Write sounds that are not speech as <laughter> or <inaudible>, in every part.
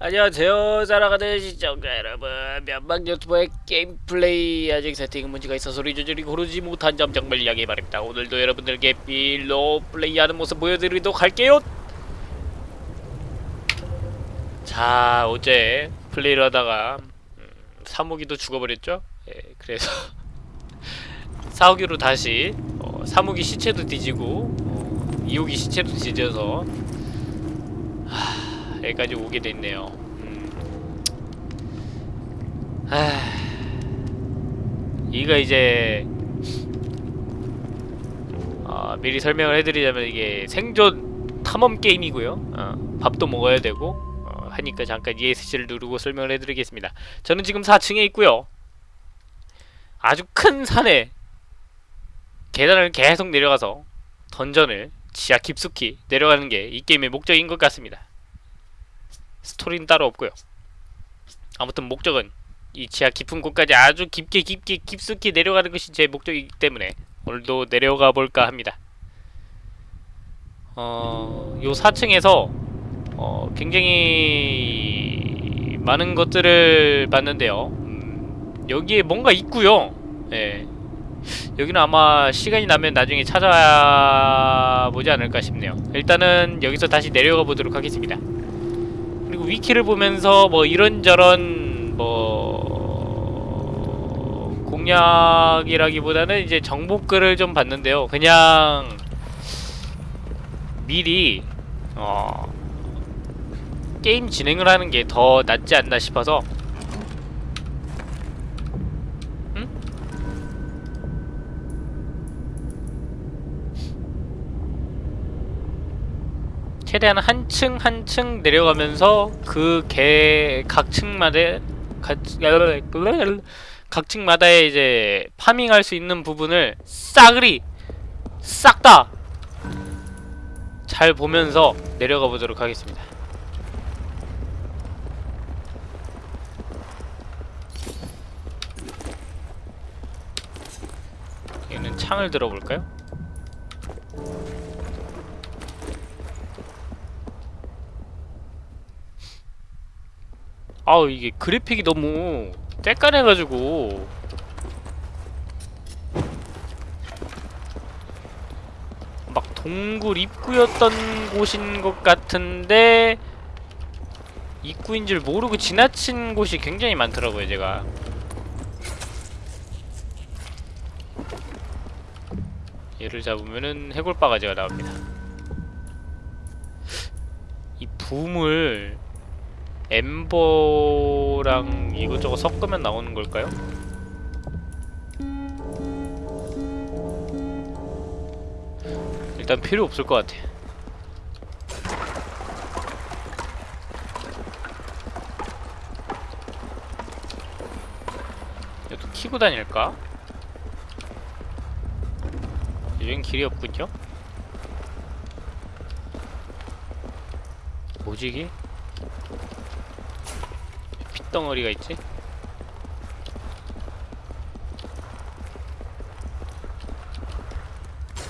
안녕하세요 사랑하는 시청자 여러분. 면방 유튜버의 게임 플레이 아직 세팅 문제가 있어 소리 조절이 고르지 못한 점 정말 양해 바랍니다. 오늘도 여러분들께 빌로 플레이하는 모습 보여드리도록 할게요. 자 어제 플레이를 하다가 음, 사무기도 죽어버렸죠? 예, 그래서 <laughs> 사무기로 다시 어, 사무기 시체도 뒤지고 어, 이호기 시체도 뒤져서 여기까지 오게 됐네요. 음. 하... 이가 이제 어, 미리 설명을 해드리자면 이게 생존 탐험 게임이고요. 어, 밥도 먹어야 되고 어, 하니까 잠깐 ESC를 누르고 설명을 해드리겠습니다. 저는 지금 4층에 있고요. 아주 큰 산에 계단을 계속 내려가서 던전을 지하 깊숙이 내려가는 게 이 게임의 목적인 것 같습니다. 스토리는 따로 없고요. 아무튼 목적은 이 지하 깊은 곳까지 아주 깊게 깊게 깊숙이 내려가는 것이 제 목적이기 때문에 오늘도 내려가 볼까 합니다. 어, 요 4층에서 어, 굉장히 많은 것들을 봤는데요. 음, 여기에 뭔가 있고요. 예. 여기는 아마 시간이 나면 나중에 찾아보지 않을까 싶네요. 일단은 여기서 다시 내려가 보도록 하겠습니다. 위키를 보면서 뭐 이런저런 뭐 공략이라기보다는 이제 정보글을 좀 봤는데요. 그냥 미리 어 게임 진행을 하는 게 더 낫지 않나 싶어서 최대한 한 층 한 층 내려가면서 그 개 각 층마다 각, 각 층마다에 이제 파밍할 수 있는 부분을 싸그리 싹 다 잘 보면서 내려가 보도록 하겠습니다. 얘는 창을 들어볼까요? 아우 이게 그래픽이 너무 쬐깐해가지고. 막 동굴 입구였던 곳인 것 같은데 입구인 줄 모르고 지나친 곳이 굉장히 많더라고요 제가. 얘를 잡으면은 해골바가지가 나옵니다. 이 붐을 엠버랑 이것저것 섞으면 나오는 걸까요? 일단 필요 없을 것 같아. 이것도 키고 다닐까? 여긴 길이 없군요? 뭐지 이게? 핏덩어리가 있지?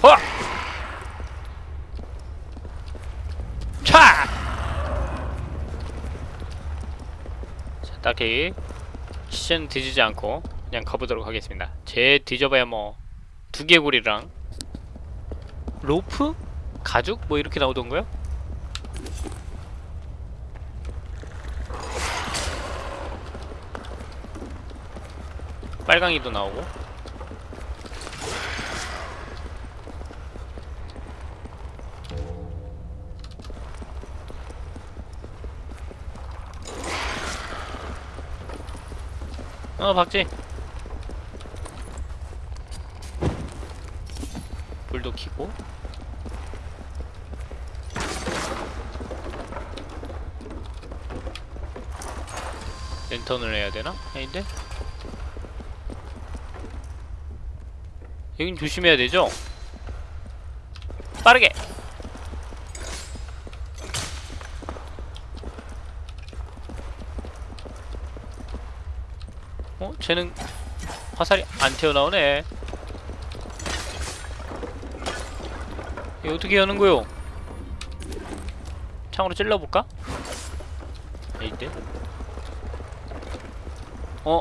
허! 차! 자, 딱히 시즌 뒤지지 않고 그냥 가보도록 하겠습니다. 제 뒤져봐야 뭐 두개골이랑 로프? 가죽? 뭐 이렇게 나오던가요? 빨강이도 나오고 어 박지 불도 켜고 랜턴을 해야 되나? 아닌데? 여긴 조심해야 되죠? 빠르게! 어? 쟤는 화살이 안 튀어나오네 어떻게 여는 거요? 창으로 찔러볼까? 아닌데? 어?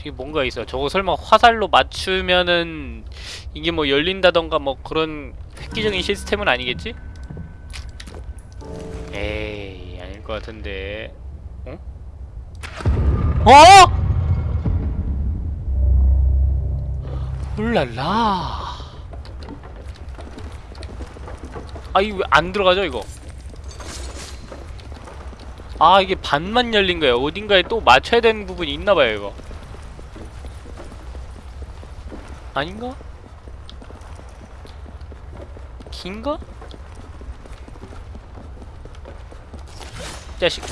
저기 뭔가 있어. 저거 설마 화살로 맞추면은 이게 뭐 열린다던가 뭐 그런 획기적인 시스템은 아니겠지? 에이, 아닐 것 같은데. 어? 어? 울랄라. 아, 이거 왜 안 들어가죠, 이거? 아, 이게 반만 열린 거예요. 어딘가에 또 맞춰야 되는 부분이 있나 봐요, 이거. 아닌가? 긴가? 자식.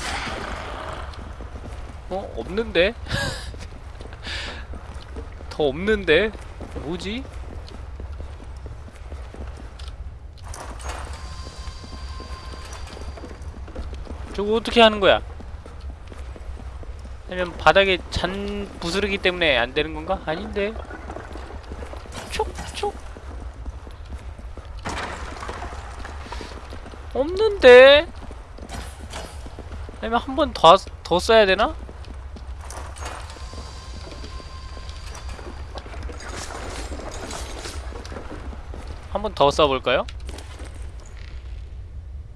어? 없는데? <laughs> 더 없는데? 뭐지? 저거 어떻게 하는 거야? 아니면 바닥에 잔 부스르기 때문에 안 되는 건가? 아닌데. 촉촉. 없는데. 아니면 한 번 더 더 써야 되나? 한 번 더 써볼까요?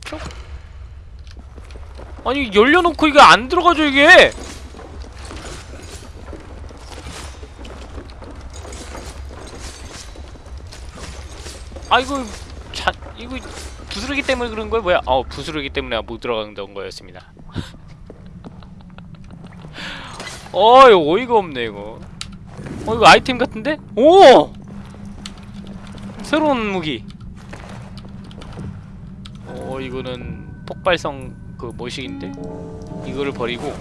촉. 아니 열려놓고 이게 안 들어가죠 이게 아 이거 자 이거 부스러기 때문에 그런 거야? 뭐야? 어 부스러기 때문에 못 들어간다는 거였습니다. <laughs> 어 이거 어이가 없네 이거. 어 이거 아이템 같은데? 오! 새로운 무기. 어 이거는 폭발성 그 뭐식인데? 이거를 버리고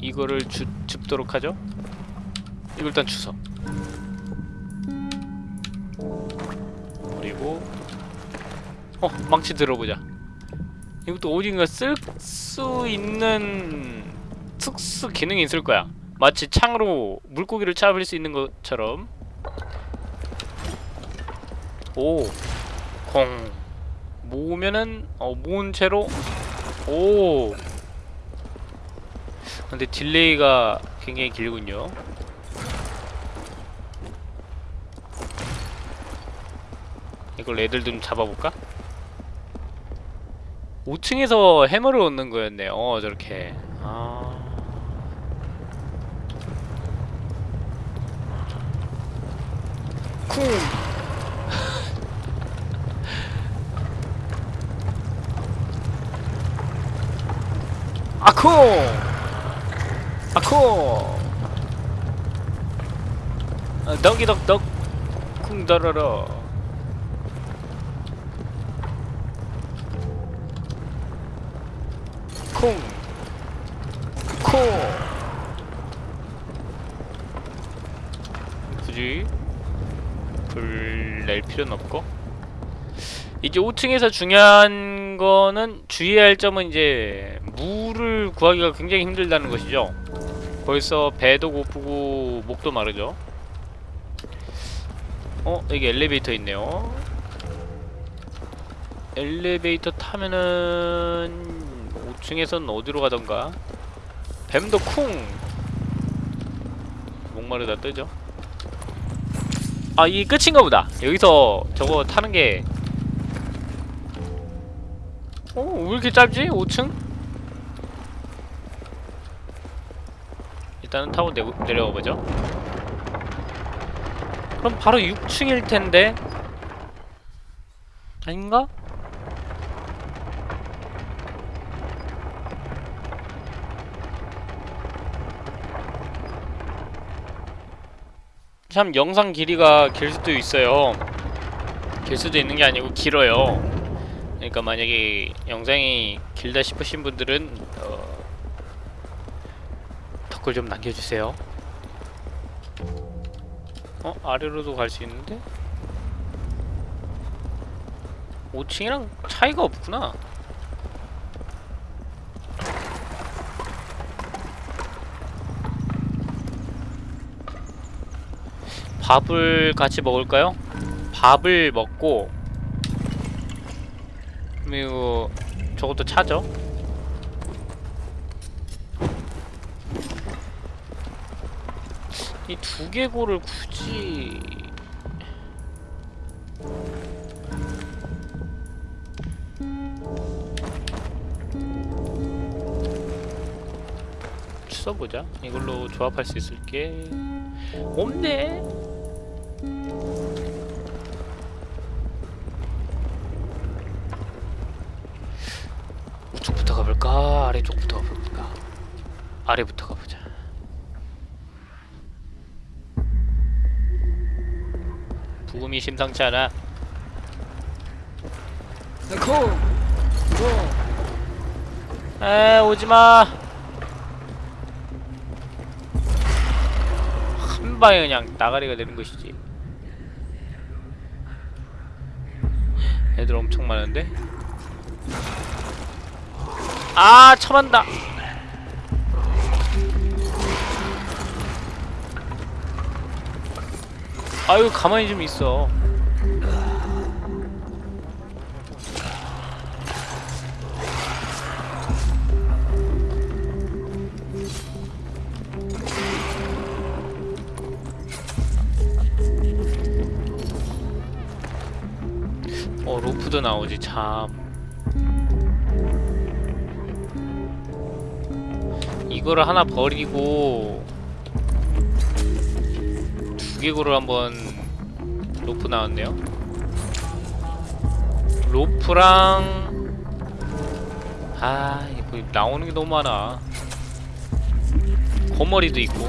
이거를 주, 줍도록 하죠? 이걸 일단 주워 버리고 어 망치 들어보자. 이것도 어딘가 쓸 수 있는 특수 기능이 있을 거야. 마치 창으로 물고기를 잡을 수 있는 것처럼. 오 공 모으면은 어 모은 채로. 오. 근데 딜레이가 굉장히 길군요 이걸 애들 좀 잡아볼까? 5층에서 해머를 얻는 거였네 어 저렇게 아... 쿵 <laughs> 아코! 아코! 아, 덕이덕덕 쿵더러러 콩! 코! 굳이 불 낼 필요는 없고 이제 5층에서 중요한 거는 주의해야 할 점은 이제 물을 구하기가 굉장히 힘들다는 것이죠. 벌써 배도 고프고 목도 마르죠. 어? 여기 엘리베이터 있네요. 엘리베이터 타면은 5층에서는 어디로 가던가? 뱀도 쿵! 목마르다 뜨죠. 아, 이게 끝인가 보다. 여기서 저거 타는 게 어? 왜 이렇게 짧지? 5층? 일단은 타고 내, 내려가 보죠. 그럼 바로 6층일 텐데. 아닌가? 참 영상 길이가 길 수도 있어요. 길 수도 있는 게 아니고 길어요. 그러니까 만약에 영상이 길다 싶으신 분들은 어, 댓글 좀 남겨주세요. 어? 아래로도 갈 수 있는데? 5층이랑 차이가 없구나. 밥을 같이 먹을까요? 밥을 먹고 그리고 저것도 차죠? 이 두개골을 굳이 써보자 이걸로 조합할 수 있을 게 없네 가볼까? 아래쪽부터 가볼까? 아래부터 가보자. 부금이 심상치 않아. 코. 에 오지마. 한 방에 그냥 나가리가 되는 것이지. 애들 엄청 많은데? 아 처만다. 아유 가만히 좀 있어. 어 로프도 나오지 참 이거를 하나 버리고 두 개고를 한번 로프 나왔네요. 로프랑 아 이거 나오는 게 너무 많아. 거머리도 있고.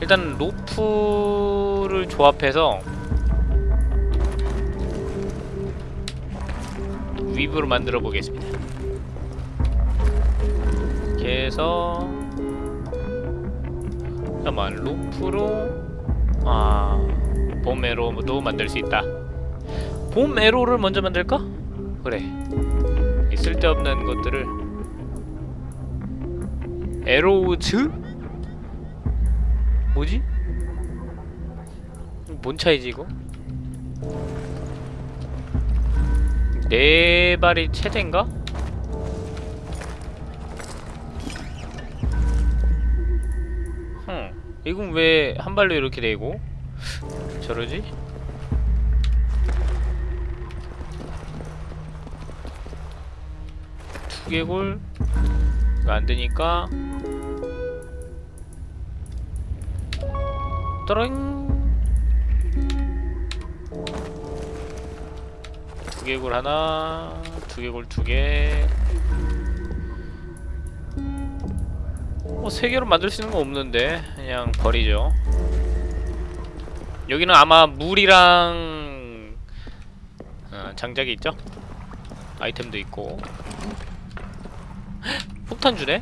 일단 로프를 조합해서 위브로 만들어 보겠습니다. 해서 잠깐만 루프로 아 봄 에로도 만들 수 있다. 봄 에로를 먼저 만들까? 그래. 이 쓸데없는 것들을 에로우즈? 뭐지? 뭔 차이지 이거? 네 발이 최대인가? 이건 왜 한 발로 이렇게 되고? 저러지? 두개골 이거 안 되니까. 떠잉. 두개골 하나, 두개골 두 개. 뭐세 개로 만들 수 있는 거 없는데 그냥 버리죠. 여기는 아마 물이랑 어, 장작이 있죠? 아이템도 있고. 헉, <gasps> 폭탄 주네?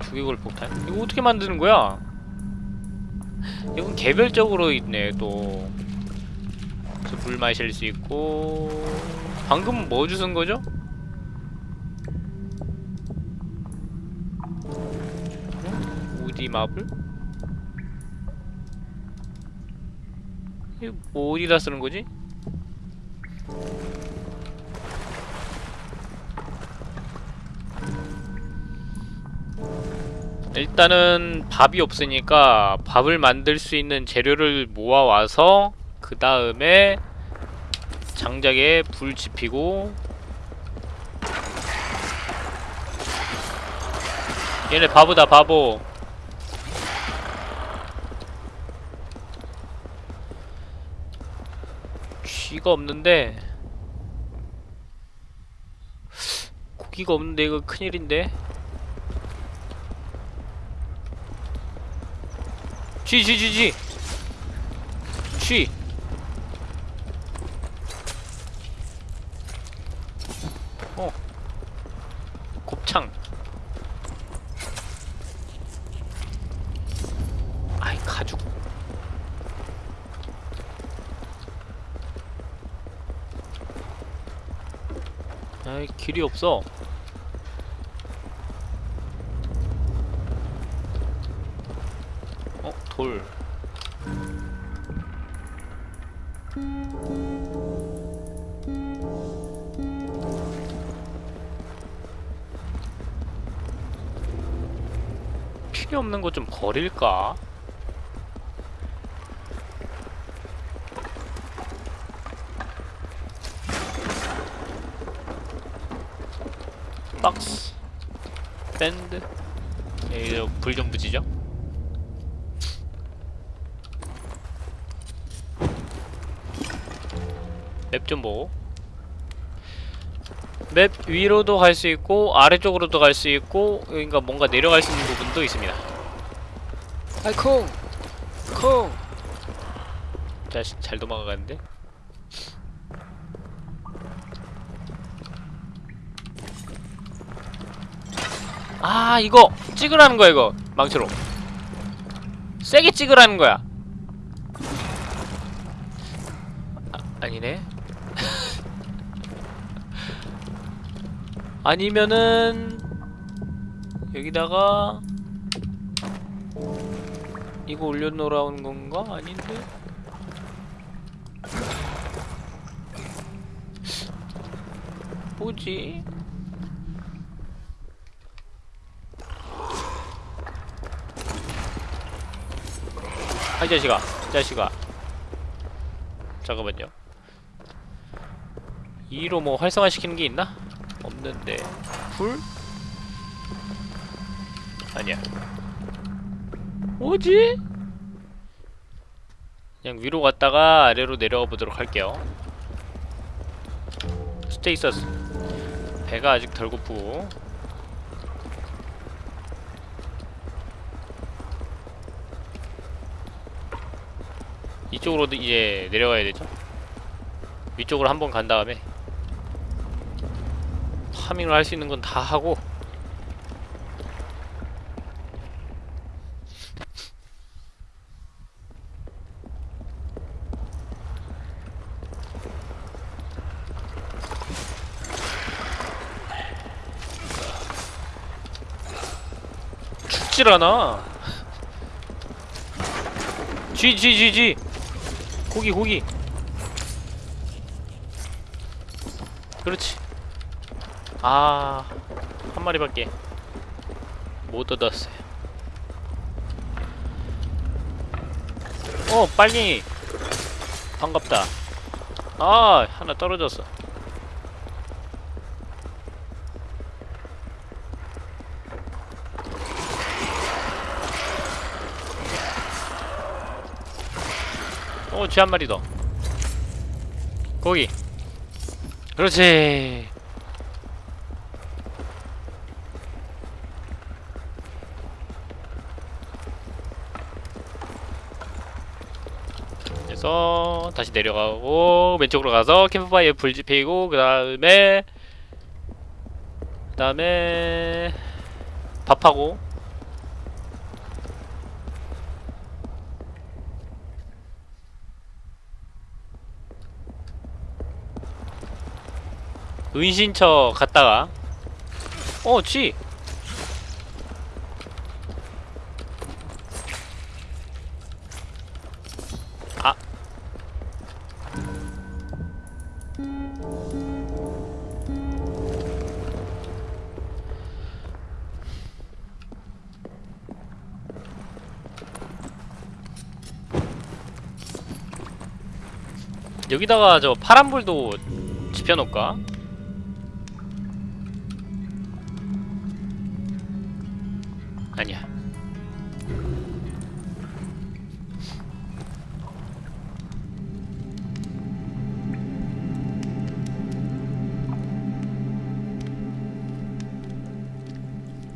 두개골 폭탄. 이거 어떻게 만드는 거야? 이건 개별적으로 있네 또. 물 마실 수 있고 방금 뭐 주신 거죠? 어? 우디 마블? 이거 뭐 어디다 쓰는 거지? 일단은 밥이 없으니까 밥을 만들 수 있는 재료를 모아와서 그 다음에 장작에 불 지피고 얘네 바보다 바보 쥐가 없는데 고기가 없는데 이거 큰일인데? 쥐 쥐 쥐쥐. 쥐 어. 곱창. 아이 가죽. 길이 없어. 어 돌. 필요 없는 거 좀 버릴까? 박스 밴드 여기 불좀 붙이죠 맵좀 보고 맵 위로도 갈 수 있고 아래쪽으로도 갈 수 있고 그러니까 뭔가 내려갈 수 있는 부분도 있습니다. 아이 콩! 콩! 자식 잘 도망가는데? 아 이거 찍으라는 거야 이거. 망치로. 세게 찍으라는 거야. 아, 아니네 아니면은 여기다가 이거 올려놓으라는 건가? 아닌데? 뭐지? 아, 이 자식아, 이 자식아. 잠깐만요. 2로 뭐 활성화시키는 게 있나? 없는데. 불? 아니야. 뭐지? 그냥 위로 갔다가 아래로 내려가 보도록 할게요. status. 배가 아직 덜 고프고. 이쪽으로 이제 내려가야 되죠. 위쪽으로 한번 간 다음에 farming을 할 수 있는 건 다 하고 죽질 않아. 쥐, 쥐, 쥐, 쥐. 고기, 고기. 그렇지. 아, 한 마리밖에 못 얻었어요. 어, 빨리. 반갑다. 아, 하나 떨어졌어. 어, 쥐한 마리 더. 거기. 그렇지. 그래서 다시 내려가고 왼쪽으로 가서 캠프파이어 불 지피고 그 다음에 그 다음에 밥하고 은신처 갔다가 어, 쥐! 여기다가 저 파란불도 지펴놓을까? 아니야.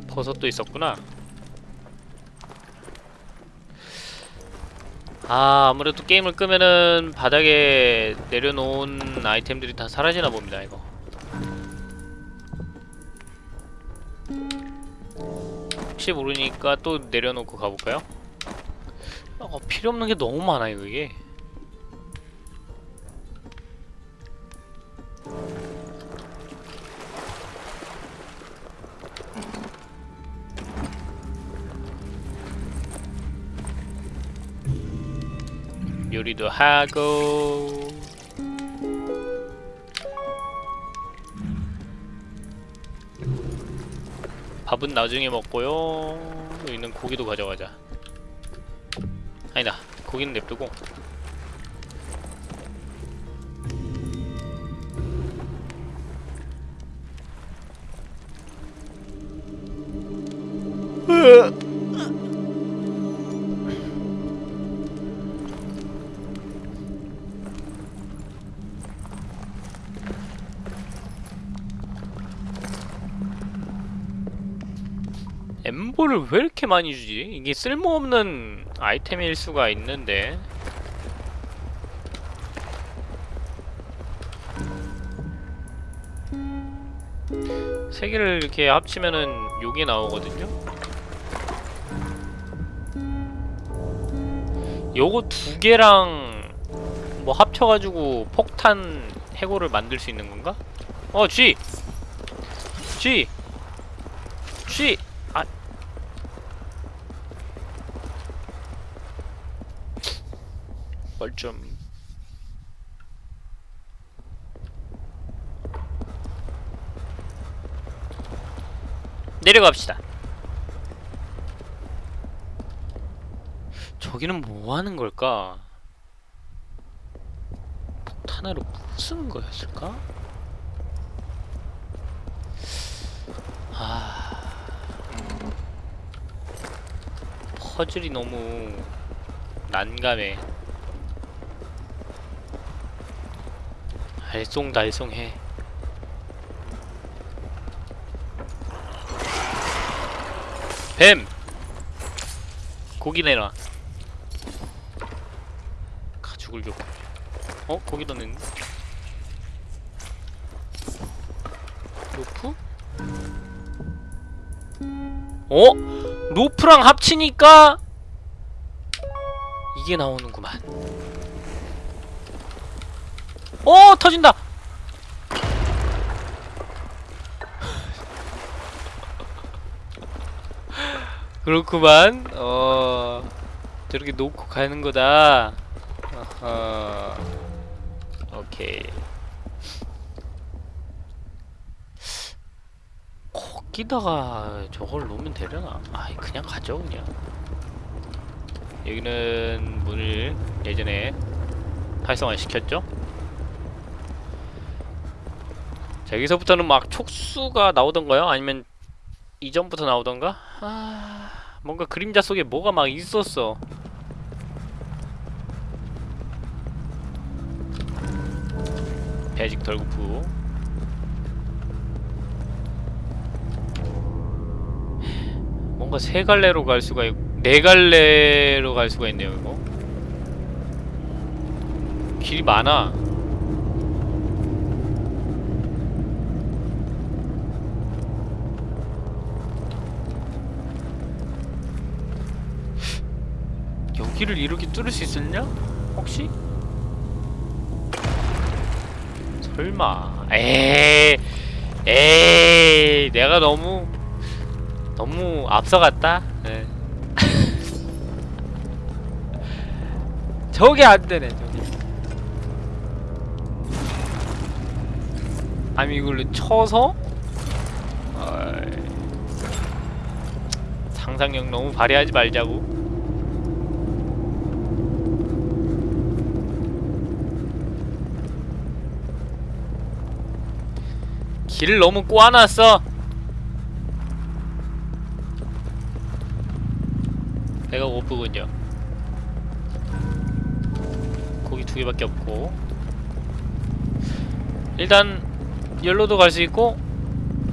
버섯도 있었구나. 아, 아무래도 게임을 끄면은 바닥에 내려놓은 아이템들이 다 사라지나 봅니다, 이거. 혹시 모르니까 또 내려놓고 가볼까요? 어, 필요 없는 게 너무 많아요, 이게. 요리도 하고. 밥은 나중에 먹고요. 여기 있는 고기도 가져가자. 아니다 고기는 냅두고. 으! 엠보를 왜 이렇게 많이 주지? 이게 쓸모없는 아이템일 수가 있는데 세 개를 이렇게 합치면은 요게 나오거든요? 요거 두 개랑 뭐 합쳐가지고 폭탄 해고를 만들 수 있는 건가? 어, G! G! G! 아. 뭘좀 내려갑시다. 저기는 뭐 하는 걸까? 폭탄으로 부수는 거였을까? 아. 퍼즐이 너무 난감해. 알쏭달쏭해. 뱀! 고기 내놔. 가죽을 줘. 어? 고기 넣는 로프? 어? 로프랑 합치니까 이게 나오는구만. 어 터진다. <laughs> 그렇구만. 어 저렇게 놓고 가는 거다. 어허. 오케이. 거기다가 저걸 놓으면 되려나? 아이 그냥 가죠 그냥. 여기는 문을 예전에 활성화 시켰죠? 자 여기서부터는 막 촉수가 나오던가요? 아니면 이전부터 나오던가? 아... 뭔가 그림자 속에 뭐가 막 있었어. 배직 덜구프. 뭔가 세 갈래로 갈 수가 있고 네 갈래로 갈 수가 있네요 이거. 길이 많아 여기를 이렇게 뚫을 수 있었냐? 혹시? 설마 에이 에이 내가 너무 너무 앞서갔다 네. <laughs> 저게 안되네 저게 아니 이걸로 쳐서. 상상력 너무 발휘하지 말자고 길을 너무 꼬아놨어. 배가 고프군요. 고기 두 개밖에 없고. 일단 열로도 갈 수 있고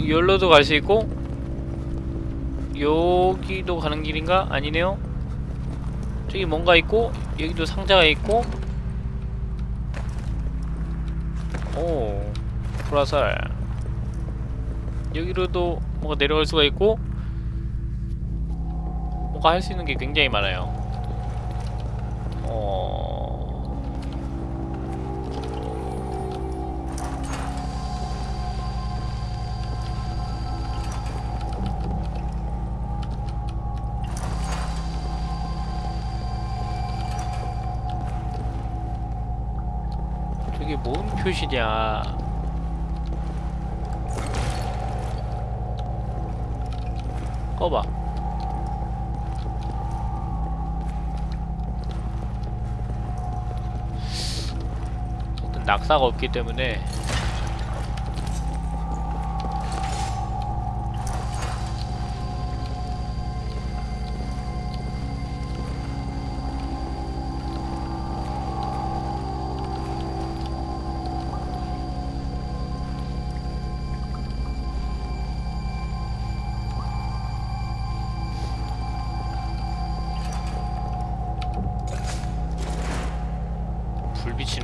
열로도 갈 수 있고 여기도 가는 길인가? 아니네요. 저기 뭔가 있고 여기도 상자가 있고. 오 프라살 여기로도 뭐가 내려갈 수가 있고 뭔가 할 수 있는 게 굉장히 많아요. 어... 표시냐 꺼봐. 낙사가 없기 때문에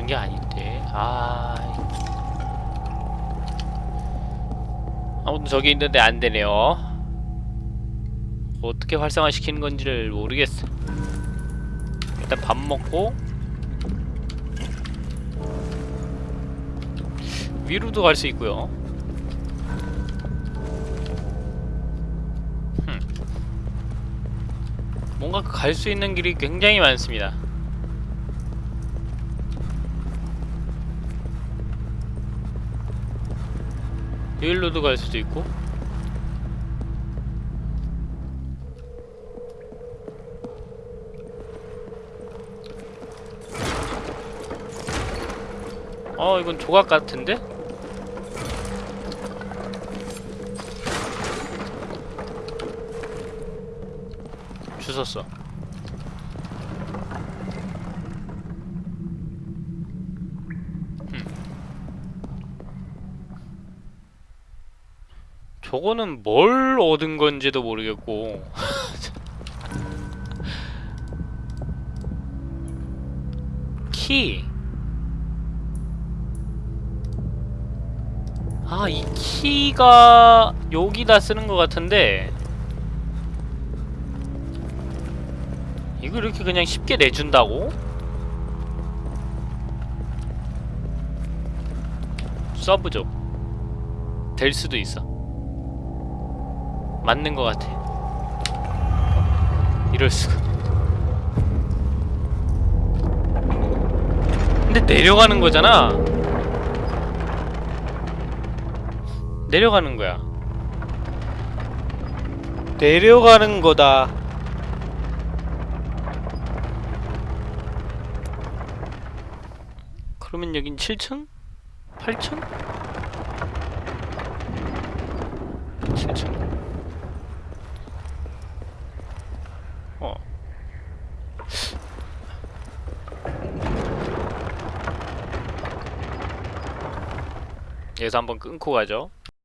게 아닌데. 아. 아무튼 저기 있는데 안 되네요. 어떻게 활성화시키는 건지를 모르겠어. 일단 밥 먹고 위로도 갈 수 있고요. 흠. 뭔가 갈 수 있는 길이 굉장히 많습니다 여기로도 갈 수도 있고 어 이건 조각 같은데? 주웠어 저거는 뭘 얻은 건지도 모르겠고 <laughs> 키. 아, 이 키가 여기다 쓰는 것 같은데 이걸 이렇게 그냥 쉽게 내준다고? 써보죠. 될 수도 있어. 맞는 것 같아. 이럴 수가. 근데 내려가는 거잖아. 내려가는 거야. 내려가는 거다. 그러면 여긴 7층? 8층? 7층. 여기서 한번 끊고 가죠.